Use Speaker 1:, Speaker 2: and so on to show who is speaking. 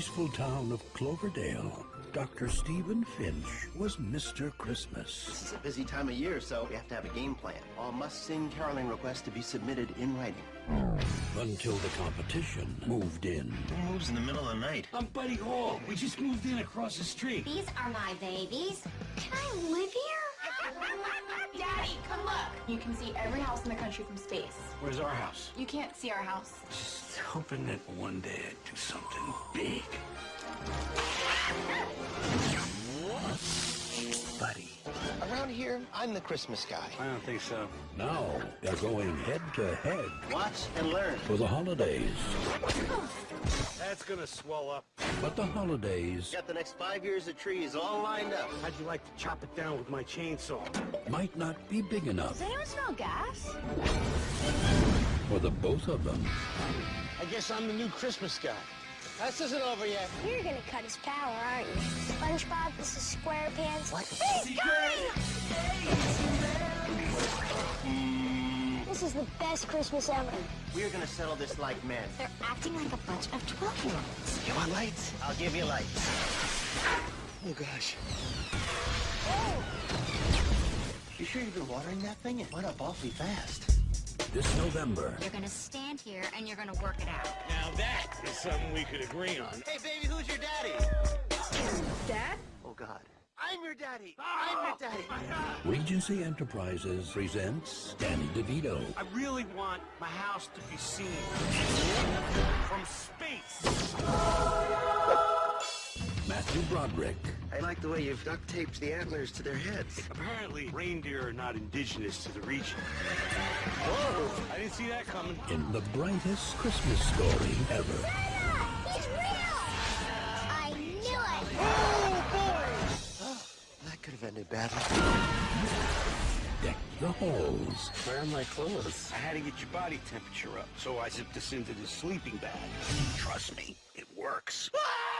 Speaker 1: peaceful town of Cloverdale, Dr. Stephen Finch was Mr. Christmas.
Speaker 2: This is a busy time of year, so we have to have a game plan. All must-sing caroling requests to be submitted in writing.
Speaker 1: Until the competition moved in.
Speaker 2: Who moves in the middle of the night?
Speaker 3: I'm Buddy Hall. We just moved in across the street.
Speaker 4: These are my babies. Can I live here?
Speaker 5: Daddy, come look! You can see every house in the country from space.
Speaker 3: Where's our house?
Speaker 5: You can't see our house.
Speaker 3: Just hoping that one day I'd do something big.
Speaker 2: Around here, I'm the Christmas guy.
Speaker 3: I don't think so.
Speaker 1: Now they're going head to head
Speaker 2: Watch and learn.
Speaker 1: for the holidays.
Speaker 3: That's gonna swell up.
Speaker 1: But the holidays
Speaker 2: Got the next five years of trees all lined up.
Speaker 3: How'd you like to chop it down with my chainsaw?
Speaker 1: might not be big enough
Speaker 4: Does anyone smell gas?
Speaker 1: for the both of them.
Speaker 3: I guess I'm the new Christmas guy.
Speaker 2: This isn't over yet.
Speaker 6: You're gonna cut his power, aren't you? SpongeBob, this is SquarePants.
Speaker 2: What?
Speaker 6: This is the best Christmas ever.
Speaker 2: We're gonna settle this like men.
Speaker 4: They're acting like a bunch of 12-year-olds.
Speaker 2: You want lights? I'll give you lights. Oh, gosh. Oh! You sure you've been watering that thing? It went up awfully fast.
Speaker 1: This November,
Speaker 4: You're gonna stand here and you're gonna work it out.
Speaker 3: Now that is something we could agree on.
Speaker 2: Hey, baby, who's your daddy?
Speaker 5: Dad?
Speaker 2: Oh, God. I'm your daddy. Oh, I'm your daddy.
Speaker 1: Regency Enterprises presents Danny DeVito,
Speaker 3: I really want my house to be seen from space.
Speaker 1: Matthew Broderick,
Speaker 2: I like the way you've duct taped the antlers to their heads.
Speaker 3: Apparently, reindeer are not indigenous to the region. Whoa! I didn't see that coming.
Speaker 1: in the brightest Christmas story ever.
Speaker 6: He's real! I knew
Speaker 2: That could have ended badly.
Speaker 1: Deck the halls
Speaker 2: Where are my clothes?
Speaker 3: I had to get your body temperature up, so I zipped this into the sleeping bag. Trust me, it works.
Speaker 2: Ah!